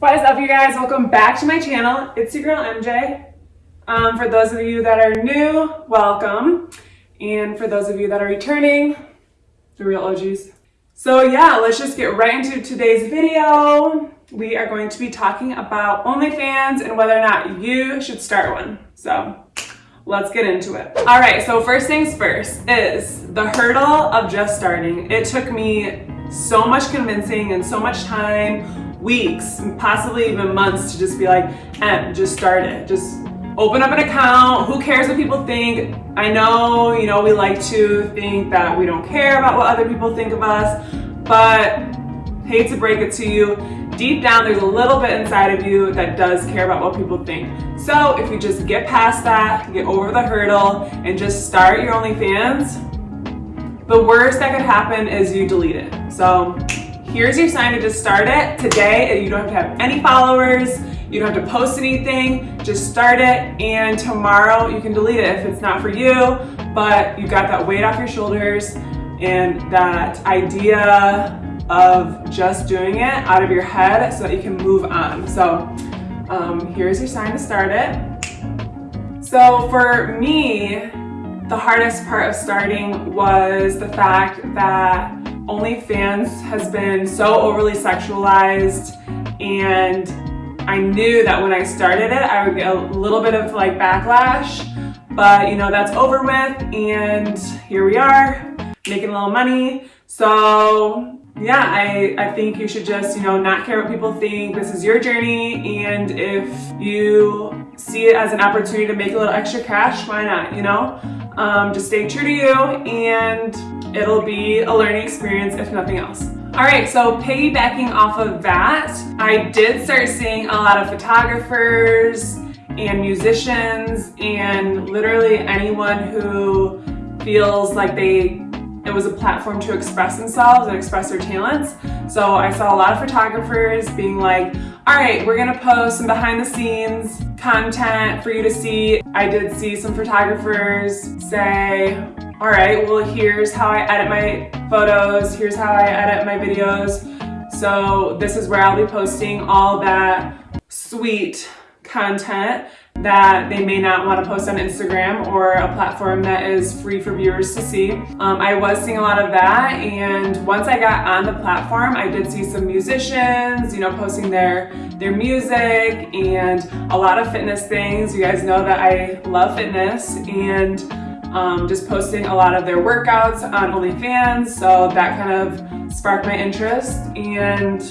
What is up you guys? Welcome back to my channel. It's your girl MJ. Um, for those of you that are new, welcome. And for those of you that are returning, the real OGs. So yeah, let's just get right into today's video. We are going to be talking about OnlyFans and whether or not you should start one. So let's get into it. All right, so first things first is the hurdle of just starting. It took me so much convincing and so much time weeks, possibly even months to just be like, eh, just start it. Just open up an account. Who cares what people think? I know, you know, we like to think that we don't care about what other people think of us, but hate to break it to you, deep down there's a little bit inside of you that does care about what people think. So if you just get past that, get over the hurdle, and just start your OnlyFans, the worst that could happen is you delete it. So Here's your sign to just start it today. You don't have to have any followers. You don't have to post anything. Just start it and tomorrow you can delete it if it's not for you, but you got that weight off your shoulders and that idea of just doing it out of your head so that you can move on. So um, here's your sign to start it. So for me, the hardest part of starting was the fact that OnlyFans has been so overly sexualized and I knew that when I started it, I would get a little bit of like backlash, but you know, that's over with and here we are making a little money. So yeah, I, I think you should just, you know, not care what people think. This is your journey. And if you see it as an opportunity to make a little extra cash, why not, you know? Um, just stay true to you and it'll be a learning experience if nothing else. All right, so piggybacking off of that, I did start seeing a lot of photographers and musicians and literally anyone who feels like they it was a platform to express themselves and express their talents. So I saw a lot of photographers being like, all right, we're gonna post some behind the scenes content for you to see. I did see some photographers say, all right, well, here's how I edit my photos, here's how I edit my videos. So this is where I'll be posting all that sweet content that they may not want to post on Instagram or a platform that is free for viewers to see. Um, I was seeing a lot of that and once I got on the platform I did see some musicians you know posting their their music and a lot of fitness things. You guys know that I love fitness and um, just posting a lot of their workouts on OnlyFans so that kind of sparked my interest and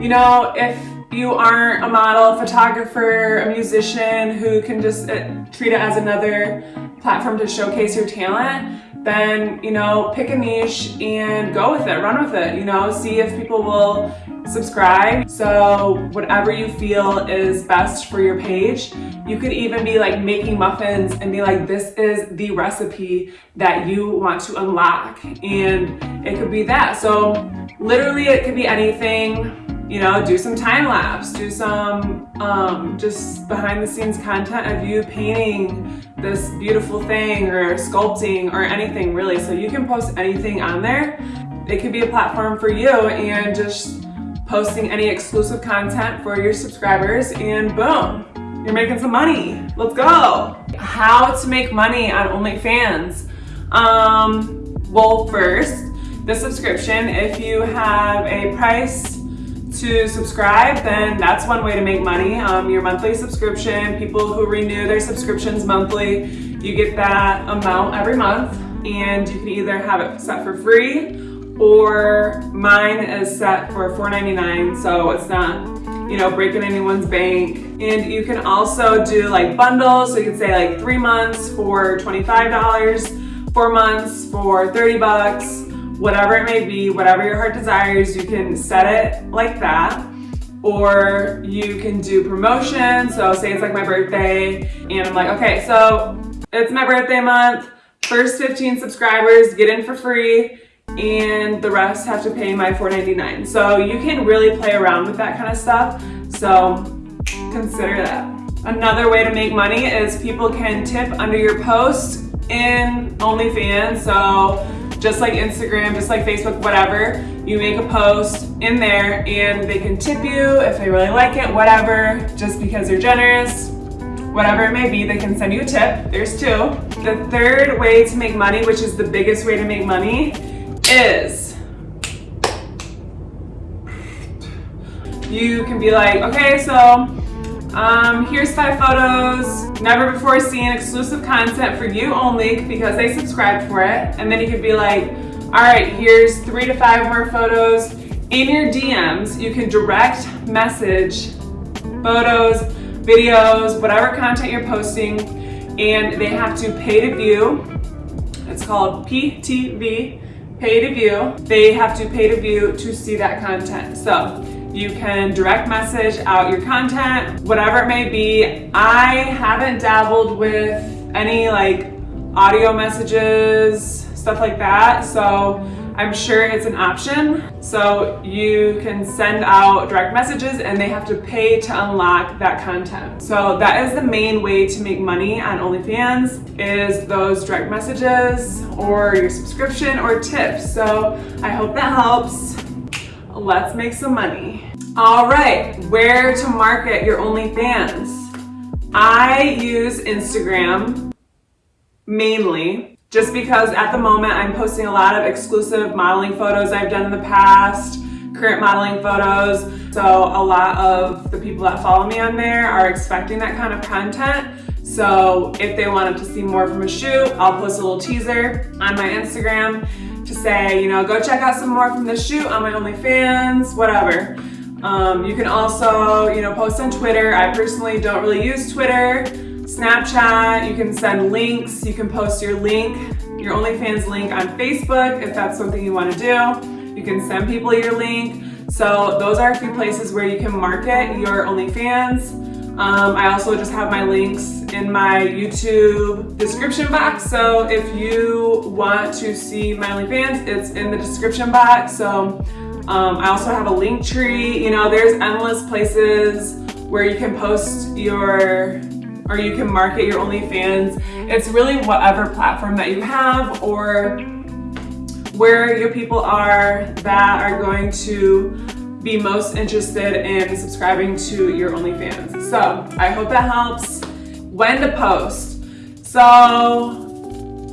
you know if you aren't a model, photographer, a musician who can just uh, treat it as another platform to showcase your talent, then, you know, pick a niche and go with it, run with it, you know, see if people will subscribe. So whatever you feel is best for your page. You could even be like making muffins and be like, this is the recipe that you want to unlock. And it could be that. So literally it could be anything you know, do some time lapse, do some um, just behind the scenes content of you painting this beautiful thing or sculpting or anything really. So you can post anything on there. It could be a platform for you and just posting any exclusive content for your subscribers and boom, you're making some money. Let's go. How to make money on OnlyFans. Um, well, first, the subscription, if you have a price to subscribe, then that's one way to make money. Um, your monthly subscription, people who renew their subscriptions monthly, you get that amount every month and you can either have it set for free or mine is set for $4.99 so it's not you know breaking anyone's bank and you can also do like bundles so you can say like three months for $25 four months for 30 bucks whatever it may be, whatever your heart desires, you can set it like that. Or you can do promotion. So say it's like my birthday and I'm like, okay, so it's my birthday month. First 15 subscribers get in for free and the rest have to pay my $4.99. So you can really play around with that kind of stuff. So consider that. Another way to make money is people can tip under your post in OnlyFans. So just like Instagram, just like Facebook, whatever. You make a post in there and they can tip you if they really like it, whatever, just because they're generous, whatever it may be, they can send you a tip. There's two. The third way to make money, which is the biggest way to make money, is you can be like, okay, so um, here's five photos, never before seen exclusive content for you only because they subscribed for it. And then you could be like, all right, here's three to five more photos. In your DMs, you can direct message photos, videos, whatever content you're posting, and they have to pay to view. It's called PTV, pay to view. They have to pay to view to see that content. So you can direct message out your content, whatever it may be. I haven't dabbled with any like audio messages, stuff like that. So I'm sure it's an option. So you can send out direct messages and they have to pay to unlock that content. So that is the main way to make money on OnlyFans is those direct messages or your subscription or tips. So I hope that helps. Let's make some money. All right, where to market your OnlyFans? I use Instagram mainly just because at the moment I'm posting a lot of exclusive modeling photos I've done in the past, current modeling photos. So a lot of the people that follow me on there are expecting that kind of content. So if they wanted to see more from a shoot, I'll post a little teaser on my Instagram to say, you know, go check out some more from the shoot on my OnlyFans, whatever. Um, you can also, you know, post on Twitter. I personally don't really use Twitter. Snapchat, you can send links. You can post your link, your OnlyFans link on Facebook if that's something you want to do. You can send people your link. So those are a few places where you can market your OnlyFans. Um, I also just have my links in my YouTube description box. So if you want to see my OnlyFans, it's in the description box. So um, I also have a link tree. You know, there's endless places where you can post your or you can market your OnlyFans. It's really whatever platform that you have or where your people are that are going to be most interested in subscribing to your OnlyFans. So I hope that helps. When to post. So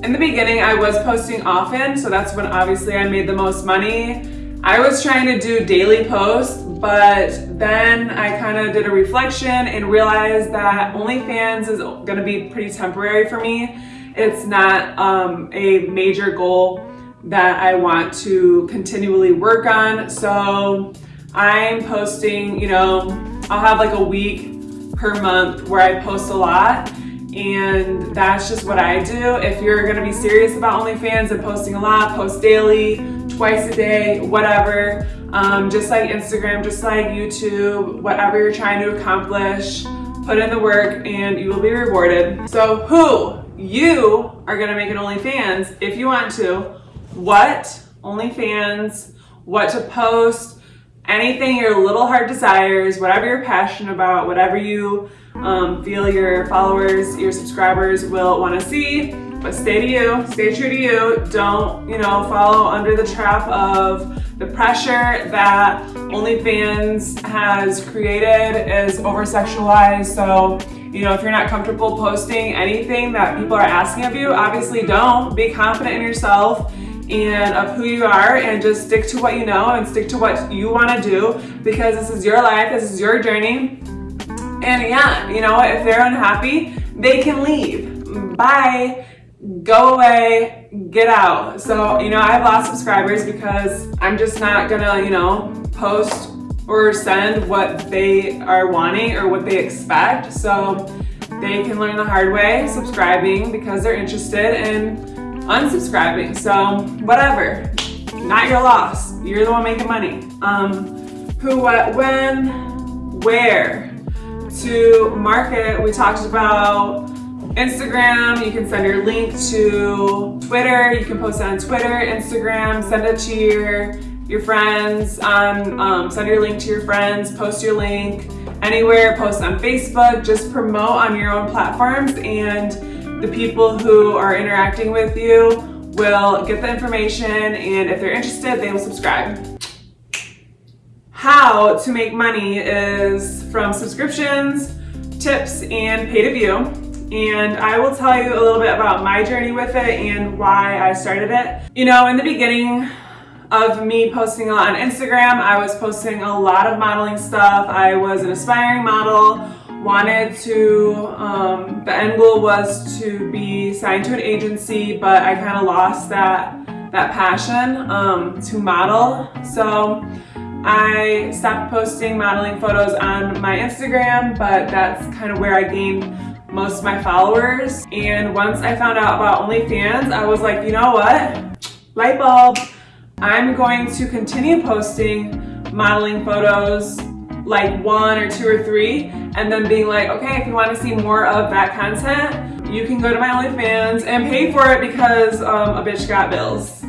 in the beginning, I was posting often, so that's when obviously I made the most money. I was trying to do daily posts, but then I kind of did a reflection and realized that OnlyFans is gonna be pretty temporary for me. It's not um, a major goal that I want to continually work on. So I'm posting, you know, I'll have like a week per month where I post a lot and that's just what I do. If you're gonna be serious about OnlyFans and posting a lot, post daily, twice a day, whatever, um, just like Instagram, just like YouTube, whatever you're trying to accomplish, put in the work and you will be rewarded. So who? You are gonna make an OnlyFans if you want to. What? OnlyFans, what to post, anything your little heart desires, whatever you're passionate about, whatever you um, feel your followers, your subscribers will want to see. But stay to you, stay true to you. Don't, you know, follow under the trap of the pressure that OnlyFans has created is over-sexualized. So, you know, if you're not comfortable posting anything that people are asking of you, obviously don't. Be confident in yourself and of who you are and just stick to what you know and stick to what you want to do because this is your life, this is your journey. And yeah, you know if they're unhappy, they can leave. Bye, go away, get out. So, you know, I have lost subscribers because I'm just not gonna, you know, post or send what they are wanting or what they expect. So they can learn the hard way subscribing because they're interested in unsubscribing. So whatever, not your loss. You're the one making money. Um, who, what, when, where. To market, we talked about Instagram, you can send your link to Twitter, you can post it on Twitter, Instagram, send it to your, your friends, on, um, send your link to your friends, post your link anywhere, post on Facebook, just promote on your own platforms and the people who are interacting with you will get the information and if they're interested, they will subscribe. How to make money is from subscriptions, tips, and pay to view. And I will tell you a little bit about my journey with it and why I started it. You know, in the beginning, of me posting on Instagram. I was posting a lot of modeling stuff. I was an aspiring model, wanted to, um, the end goal was to be signed to an agency, but I kind of lost that, that passion um, to model. So I stopped posting modeling photos on my Instagram, but that's kind of where I gained most of my followers. And once I found out about OnlyFans, I was like, you know what? Light bulb. I'm going to continue posting modeling photos like one or two or three and then being like, okay, if you want to see more of that content, you can go to my OnlyFans and pay for it because um, a bitch got bills.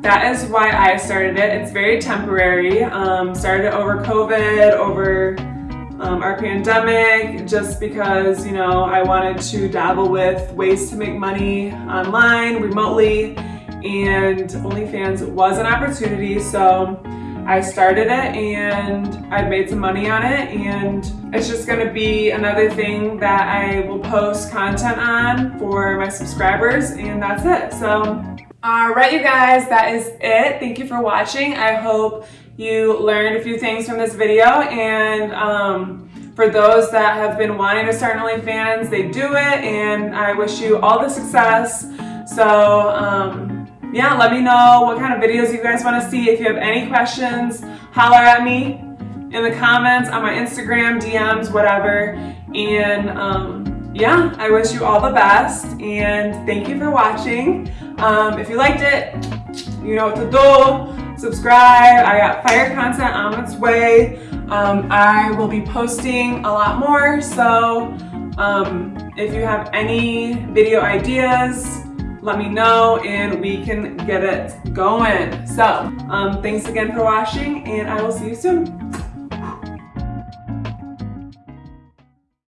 That is why I started it. It's very temporary. Um, started over COVID, over um, our pandemic, just because, you know, I wanted to dabble with ways to make money online, remotely, and OnlyFans was an opportunity so I started it and I've made some money on it and it's just gonna be another thing that I will post content on for my subscribers and that's it. So, alright you guys, that is it. Thank you for watching. I hope you learned a few things from this video and um, for those that have been wanting to start OnlyFans, they do it and I wish you all the success. So, um, yeah, let me know what kind of videos you guys want to see. If you have any questions, holler at me in the comments on my Instagram, DMs, whatever. And um, yeah, I wish you all the best and thank you for watching. Um, if you liked it, you know what to do. Subscribe. I got fire content on its way. Um, I will be posting a lot more. So um, if you have any video ideas, let me know and we can get it going. So um, thanks again for watching and I will see you soon.